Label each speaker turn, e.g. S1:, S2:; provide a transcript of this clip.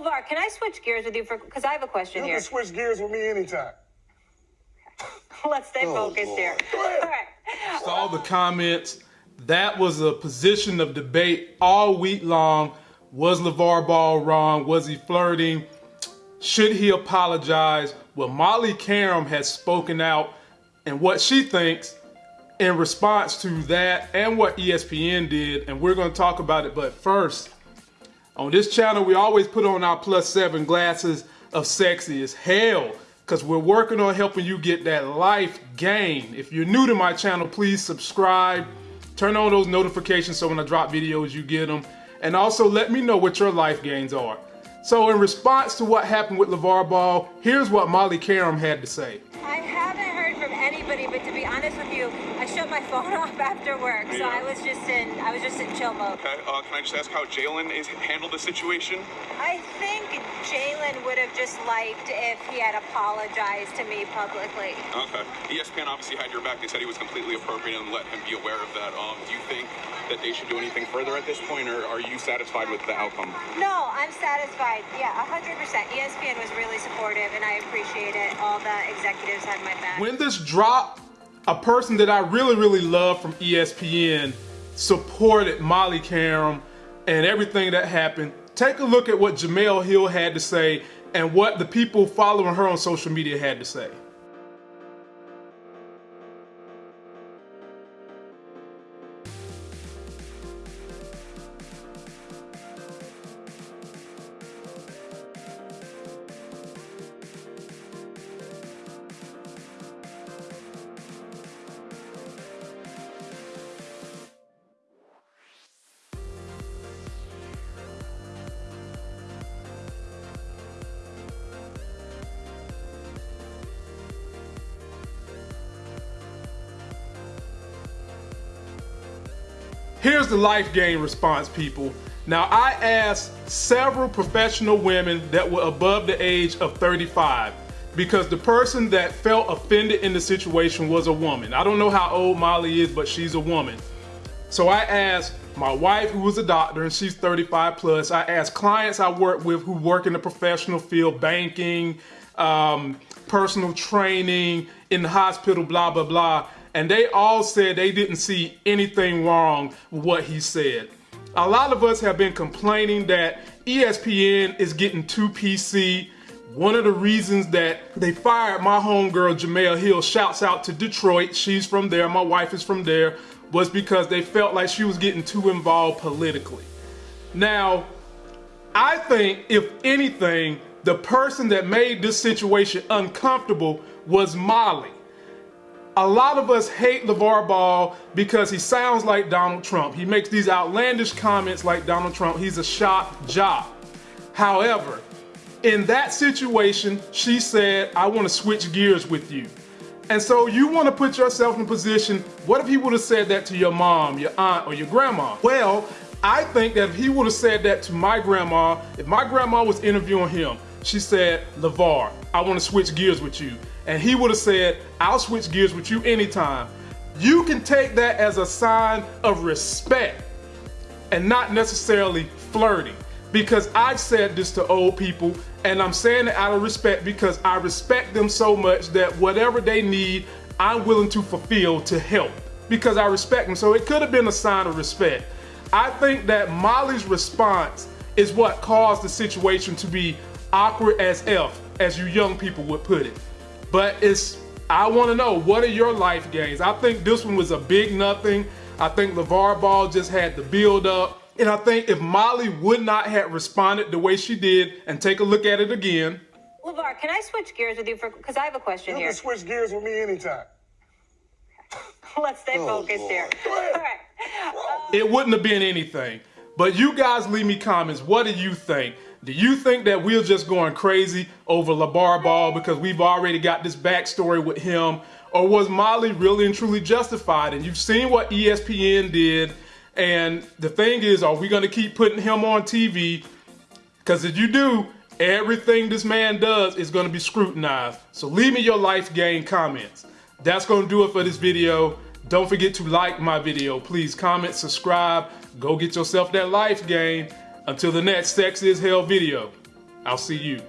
S1: LeVar, can I switch gears with you for because I have a question
S2: You
S1: here.
S2: You can switch gears with me anytime.
S1: Let's stay oh, focused here. All right.
S3: all the comments. That was a position of debate all week long. Was LeVar Ball wrong? Was he flirting? Should he apologize? Well, Molly Qerim has spoken out and what she thinks in response to that and what ESPN did, and we're going to talk about it. But first, on this channel, we always put on our plus seven glasses of sexy as hell because we're working on helping you get that life gain. If you're new to my channel, please subscribe, turn on those notifications so when I drop videos, you get them, and also let me know what your life gains are. So, in response to what happened with LeVar Ball, here's what Molly Qerim had to say.
S1: I haven't heard from anybody, but to be honest with you, I shut my phone off after work, so I was just in I was just in chill mode.
S4: Okay, uh, can I just ask how Jalen is handled the situation?
S1: I think Jalen would have just liked if he had apologized to me publicly.
S4: Okay. ESPN obviously had your back. They said he was completely appropriate and let him be aware of that. Um, do you think that they should do anything further at this point, or are you satisfied with the outcome?
S1: No, I'm satisfied. Yeah, 100%. ESPN was really supportive, and I appreciate it. All the executives had my back.
S3: When this dropped, a person that I really, really love from ESPN supported Molly Qerim and everything that happened. Take a look at what Jemele Hill had to say and what the people following her on social media had to say. Here's the life gain response, people. Now, I asked several professional women that were above the age of 35 because the person that felt offended in the situation was a woman. I don't know how old Molly is, but she's a woman. So I asked my wife, who was a doctor, and she's 35 plus. I asked clients I work with who work in the professional field, banking, um, personal training, in the hospital, blah, blah, blah. And they all said they didn't see anything wrong with what he said. A lot of us have been complaining that ESPN is getting too PC. One of the reasons that they fired my homegirl Jemele Hill, shouts out to Detroit, she's from there, my wife is from there, was because they felt like she was getting too involved politically. Now, I think if anything, the person that made this situation uncomfortable was Molly. A lot of us hate LeVar Ball because he sounds like Donald Trump. He makes these outlandish comments like Donald Trump. He's a shock jock. However, in that situation, she said, I want to switch gears with you. And so you want to put yourself in a position, what if he would have said that to your mom, your aunt, or your grandma? Well, I think that if he would have said that to my grandma, if my grandma was interviewing him, she said, LeVar, I want to switch gears with you. And he would have said, I'll switch gears with you anytime. You can take that as a sign of respect and not necessarily flirting. Because I've said this to old people, and I'm saying it out of respect because I respect them so much that whatever they need, I'm willing to fulfill to help because I respect them. So it could have been a sign of respect. I think that Molly's response is what caused the situation to be awkward as F, as you young people would put it. But it's, I want to know, what are your life gains? I think this one was a big nothing. I think LeVar Ball just had the build up. And I think if Molly would not have responded the way she did, and take a look at it again,
S1: LeVar, can I switch gears with you for because I have a question
S2: You
S1: here.
S2: can switch gears with me anytime.
S1: Let's stay oh, focused here. All right.
S3: Um, it wouldn't have been anything. But you guys leave me comments. What do you think? Do you think that we're just going crazy over LeVar Ball because we've already got this backstory with him? Or was Molly really and truly justified? And you've seen what ESPN did. And the thing is, are we going to keep putting him on TV? Because if you do, everything this man does is going to be scrutinized. So leave me your life game comments. That's going to do it for this video. Don't forget to like my video. Please comment, subscribe, go get yourself that life gain. Until the next Sex is Hell video. I'll see you.